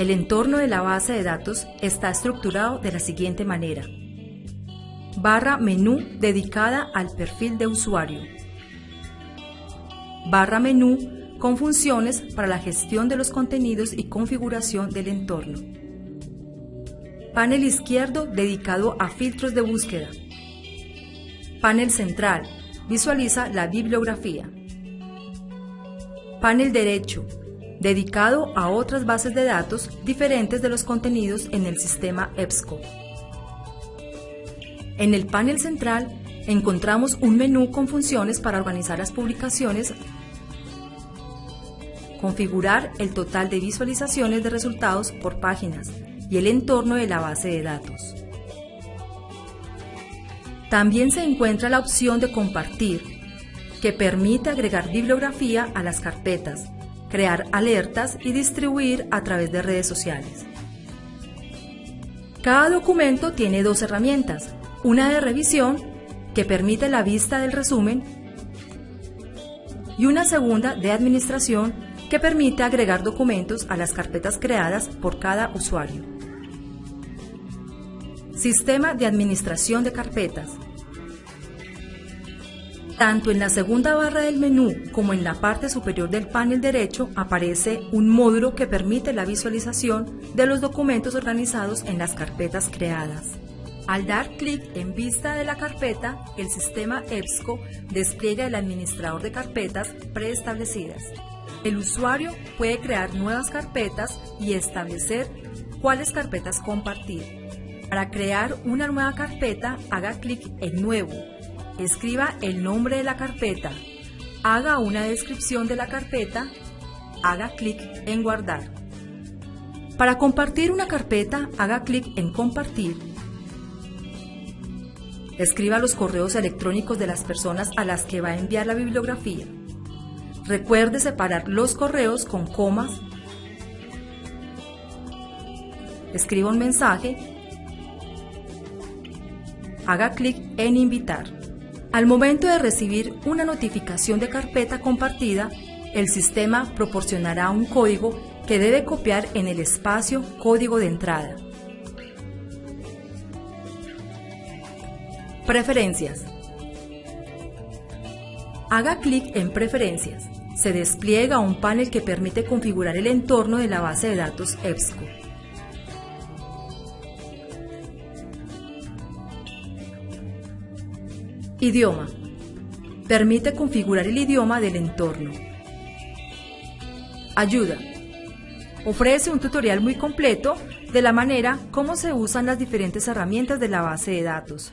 El entorno de la base de datos está estructurado de la siguiente manera. Barra menú dedicada al perfil de usuario. Barra menú con funciones para la gestión de los contenidos y configuración del entorno. Panel izquierdo dedicado a filtros de búsqueda. Panel central visualiza la bibliografía. Panel derecho dedicado a otras bases de datos diferentes de los contenidos en el sistema EBSCO. En el panel central encontramos un menú con funciones para organizar las publicaciones, configurar el total de visualizaciones de resultados por páginas y el entorno de la base de datos. También se encuentra la opción de compartir, que permite agregar bibliografía a las carpetas, crear alertas y distribuir a través de redes sociales. Cada documento tiene dos herramientas, una de revisión, que permite la vista del resumen, y una segunda de administración, que permite agregar documentos a las carpetas creadas por cada usuario. Sistema de administración de carpetas. Tanto en la segunda barra del menú como en la parte superior del panel derecho aparece un módulo que permite la visualización de los documentos organizados en las carpetas creadas. Al dar clic en vista de la carpeta, el sistema EBSCO despliega el administrador de carpetas preestablecidas. El usuario puede crear nuevas carpetas y establecer cuáles carpetas compartir. Para crear una nueva carpeta, haga clic en Nuevo escriba el nombre de la carpeta, haga una descripción de la carpeta, haga clic en guardar. Para compartir una carpeta, haga clic en compartir. Escriba los correos electrónicos de las personas a las que va a enviar la bibliografía. Recuerde separar los correos con comas. Escriba un mensaje. Haga clic en invitar. Al momento de recibir una notificación de carpeta compartida, el sistema proporcionará un código que debe copiar en el espacio Código de entrada. Preferencias. Haga clic en Preferencias. Se despliega un panel que permite configurar el entorno de la base de datos EBSCO. Idioma. Permite configurar el idioma del entorno. Ayuda. Ofrece un tutorial muy completo de la manera como se usan las diferentes herramientas de la base de datos.